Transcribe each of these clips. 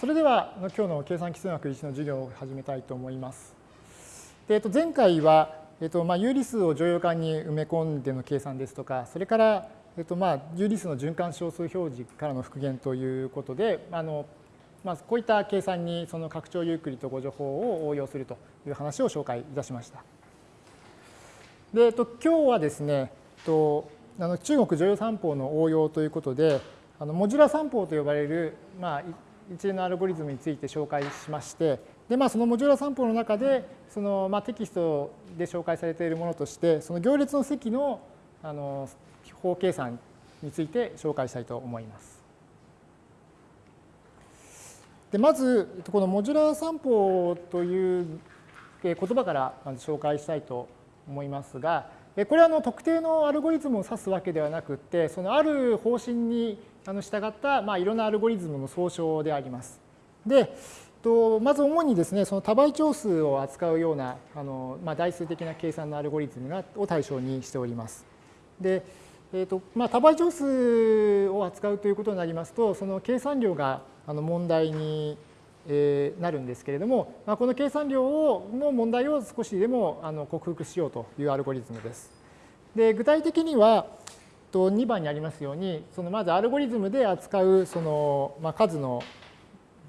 それでは今日の計算基数学1の授業を始めたいと思います。でえっと、前回は、えっとまあ、有理数を乗用感に埋め込んでの計算ですとか、それから、えっとまあ、有理数の循環小数表示からの復元ということで、あのまあ、こういった計算にその拡張ユークリッド誤助法を応用するという話を紹介いたしました。で、えっと、今日はですね、えっと、あの中国女優三法の応用ということで、あのモジュラ三法と呼ばれる、まあ、一連のアルゴリズムについて紹介しまして、でまあ、そのモジュラ三法の中でその、まあ、テキストで紹介されているものとしてその行列の積のあの法計算について紹介したいと思います。でまずこのモジュラ三法という言葉からまず紹介したいと思いますがこれはあの特定のアルゴリズムを指すわけではなくてそのある方針にあの従ったまあいろんなアルゴリズムの総称であります。でとまず主にですねその多倍長数を扱うようなあの、まあ、代数的な計算のアルゴリズムがを対象にしております。でえーとまあ、多倍長数を扱うということになりますとその計算量があの問題になるんですけれども、まあ、この計算量をの問題を少しでもあの克服しようというアルゴリズムです。で具体的にはと2番にありますようにそのまずアルゴリズムで扱うその、まあ、数の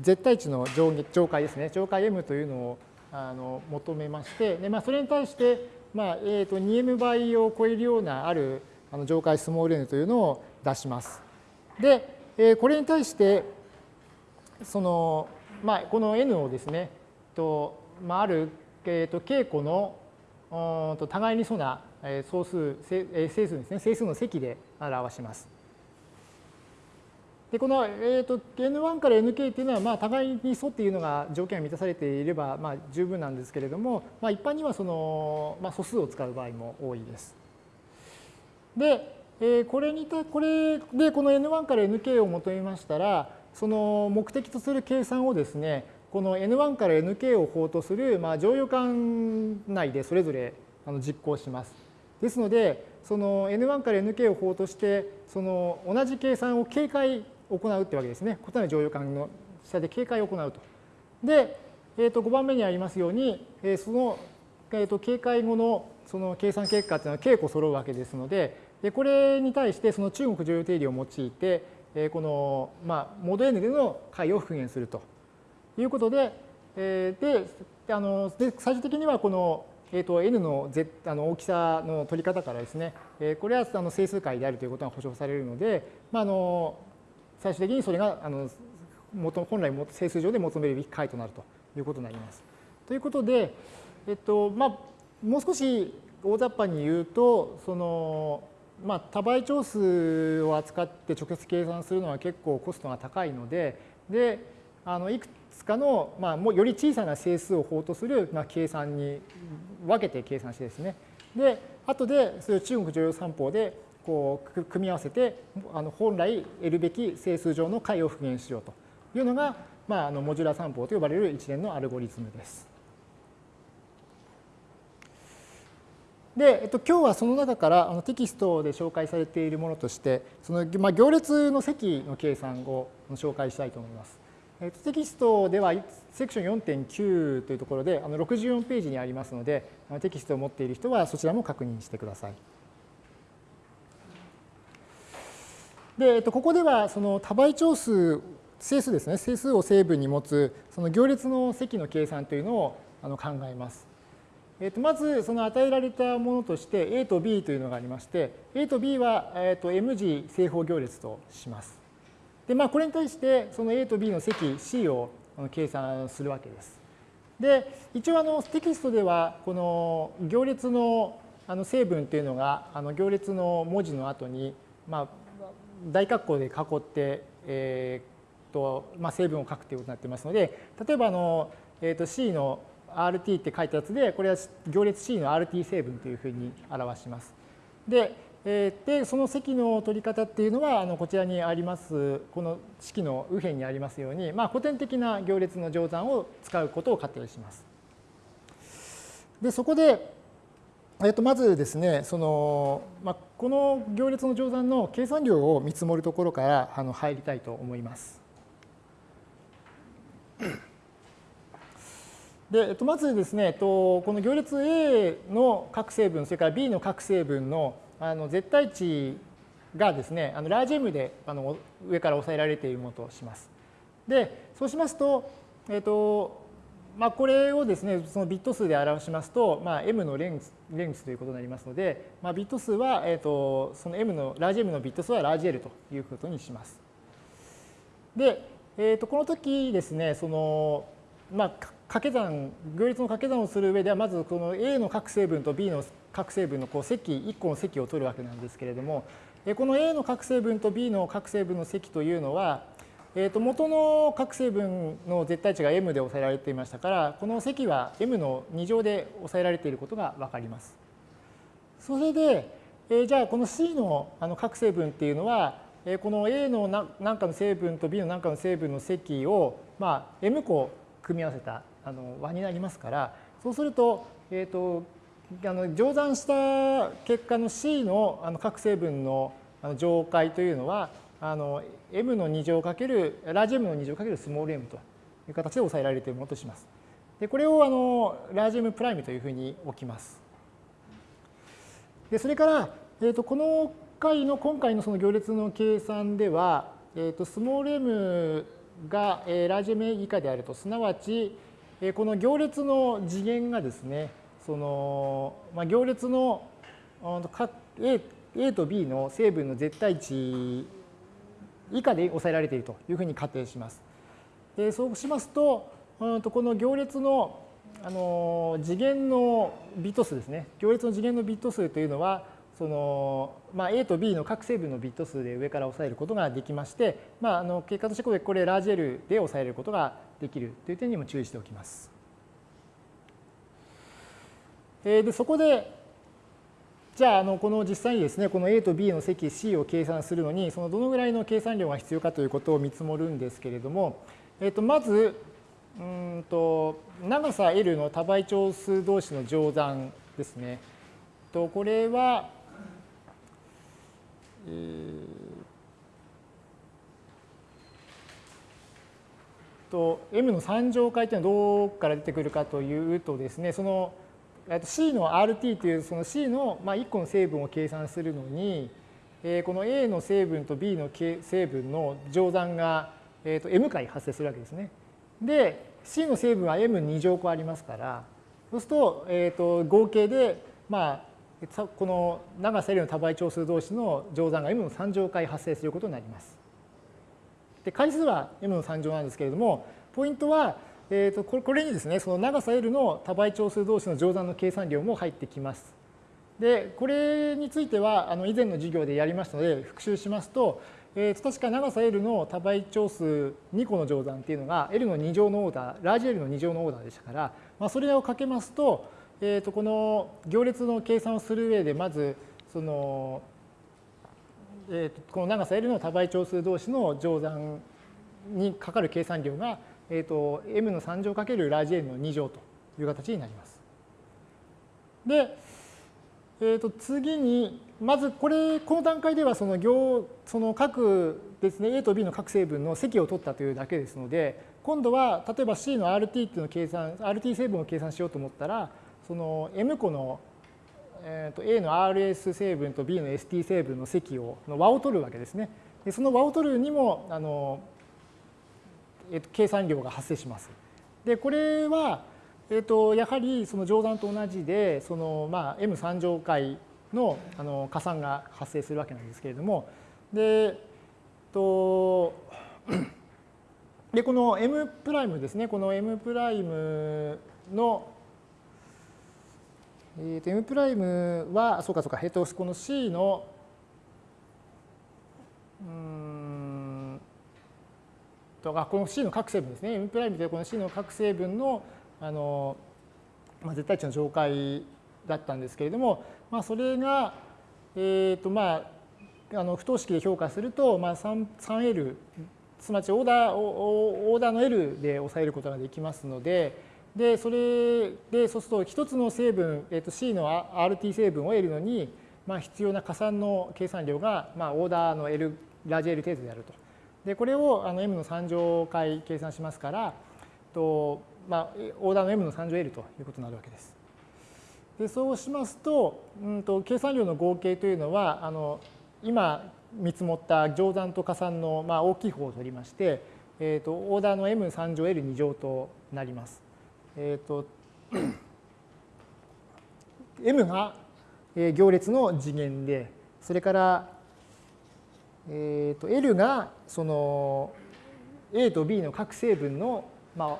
絶対値の上上階ですね上階 m というのをあの求めましてで、まあ、それに対して、まあえー、と 2m 倍を超えるようなあるあの上階スモール n というのを出します。で、えー、これに対してその、まあ、この n をですねと、まあ、ある、えー、と稽古のと互いにそうな総数、整数ですね、整数の積で表します。でこの、えーと、N1 から Nk っていうのは、まあ、互いに素っていうのが条件が満たされていれば、まあ、十分なんですけれども、まあ、一般にはその、まあ、素数を使う場合も多いです。で、えー、これにたこれでこの N1 から Nk を求めましたら、その目的とする計算をですね、この N1 から Nk を法とする、まあ、乗用感内でそれぞれ実行します。ですので、その N1 から Nk を法として、その同じ計算を警戒行うってわけですね。異なる乗用感の下で警戒を行うと。で、えー、と5番目にありますように、その、えー、と警戒後のその計算結果というのは稽古揃うわけですので、でこれに対してその中国乗用定理を用いて、この、まあ、モード N での解を復元するということで、で、あので最終的にはこのえーと、n のあの大きさの取り方からですね、え、これはあの整数解であるということが保証されるので、まあ、あの最終的にそれがあの本来整数上で求めるべき解となるということになります。ということで、えっとまあ、もう少し大雑把に言うとその、まあ、多倍長数を扱って直接計算するのは結構コストが高いのでであのいくつかの、まあ、もうより小さな整数を法とする、まあ、計算に分けて計算してですね。で、後でそれを中国常用三法でこう組み合わせて、あの本来得るべき整数上の解を復元しようというのが、まあ、あのモジュラ三法と呼ばれる一連のアルゴリズムです。で、えっと、今日はその中からあのテキストで紹介されているものとして、そのまあ、行列の積の計算を紹介したいと思います。えテキストではセクション4.9というところであの64ページにありますのでテキストを持っている人はそちらも確認してください。で、えっと、ここではその多倍長数整数ですね整数を成分に持つその行列の積の計算というのをあの考えます。えっと、まずその与えられたものとして A と B というのがありまして A と B は、えっと、M 次正方行列とします。で、まあ、これに対してその A と B の積 C を計算するわけです。で、一応あのテキストではこの行列のあの成分というのがあの行列の文字の後に、まあ、大括弧で囲って、えーとまあ、成分を書くということになってますので、例えばあの、えー、と C の RT って書いたやつで、これは行列 C の RT 成分というふうに表します。で、で、その積の取り方っていうのは、あのこちらにあります、この式の右辺にありますように、まあ、古典的な行列の乗算を使うことを仮定します。で、そこで、えっと、まずですね、その、まあ、この行列の乗算の計算量を見積もるところからあの入りたいと思います。で、えっと、まずですね、えっと、この行列 A の各成分、それから B の各成分のあの絶対値がですね、あのラージ M であの上から抑えられているものとします。で、そうしますと、えっと、まあ、これをですね、そのビット数で表しますと、まあ、M のレンスレンスということになりますので、まあ、ビット数は、えっと、その M の、ラージ M のビット数はラージ L ということにします。で、えっと、この時ですね、その、まあ、掛け算、行列の掛け算をする上では、まずこの A の各成分と B の各成分のこう積、1個の積を取るわけなんですけれども、この A の各成分と B の各成分の積というのは、えー、と元の各成分の絶対値が m で抑えられていましたから、この積は m の2乗で抑えられていることがわかります。それで、えー、じゃあこの C のあの各成分っていうのは、えー、この A の何かの成分と B の何かの成分の積を、まあ、m 個組み合わせたあの和になりますから、そうすると、えっ、ー、と、あの乗算した結果の C のあの各成分の乗解というのはあの m の2乗かけるラージ m の2乗かけるスモール m という形で抑えられているものとします。でこれをあのラージ m プライムというふうに置きます。でそれから、えー、とこの回の今回のその行列の計算では、えー、とスモール m が、えー、ラージ m 以下であるとすなわち、え、この行列の次元がですねその、まあ、行列の A, A と B の成分の絶対値以下で抑えられているというふうに仮定します。でそうしますと、この行列のあの次元のビット数ですね。行列の次元のビット数というのは、そのまあ、A と B の各成分のビット数で上から抑えることができまして、まあ、あの結果としてこれこれラージ L で抑えることができるという点にも注意しておきます。でそこでじゃああのこの実際にですねこの A と B の積 C を計算するのにそのどのぐらいの計算量が必要かということを見積もるんですけれども、えっとまずうんと長さ L の多倍長数同士の乗算ですね。とこれは、と m の3乗階というのはどこから出てくるかというとですねその C の RT というその C の1個の成分を計算するのに、この A の成分と B の成分の乗算が M 回発生するわけですね。で、C の成分は M2 乗個ありますから、そうすると、えー、と合計で、まあ、この長さ L の多倍長数同士の乗算が M の3乗回発生することになります。で回数は M の3乗なんですけれども、ポイントは、えー、とこれにですね、その長さ L の多倍長数同士の乗算の計算量も入ってきます。で、これについてはあの以前の授業でやりましたので、復習しますと、えー、確か長さ L の多倍長数2個の乗算っていうのが L の2乗のオーダー、ラージ L の2乗のオーダーでしたから、まあ、それをかけますと、えー、とこの行列の計算をする上で、まず、その、えー、とこの長さ L の多倍長数同士の乗算にかかる計算量がえーと、m の3乗かけるラージ N の2乗という形になります。で、えー、と次にまずこれこの段階ではその行その各ですね A と B の各成分の積を取ったというだけですので今度は例えば C の RT っていうのを計算 RT 成分を計算しようと思ったらその M 個の、えー、と A の RS 成分と B の ST 成分の積をの和を取るわけですね。でその和を取るにもあのえっと、計算量が発生します。で、これは、えっと、やはりその乗算と同じで、そのまあ M3 乗回のあの加算が発生するわけなんですけれども、で、とでこの M プライムですね、この M プライムの、えー、と M プライムは、そうかそうか、えっと、この C の、うんとあこの C の各成分ですね。M プライムというこの C の各成分のあの、まあ、絶対値の上階だったんですけれども、まあ、それが、えーとまあ、あの不等式で評価すると、まあ、3L すなわちオーダーオーダーの L で抑えることができますのででそれでそうすると一つの成分、えー、と C の RT 成分を得るのに、まあ、必要な加算の計算量が、まあ、オーダーの L ラージ L 程度であると。でこれをあの m の3乗回計算しますから、とまあ、オーダーの m の3乗 l ということになるわけです。でそうしますと,、うんと、計算量の合計というのはあの今見積もった乗算と加算の、まあ、大きい方を取りまして、えーと、オーダーの m3 乗 l2 乗となります。えーと m が行列の次元でそれから、えー、と L がその A と B の各成分の、まあ、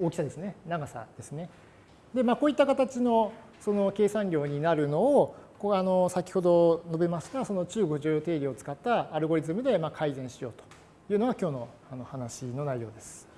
大きさですね長さですね。で、まあ、こういった形のその計算量になるのをこあの先ほど述べましたその中国常用定理を使ったアルゴリズムでまあ改善しようというのが今日のあの話の内容です。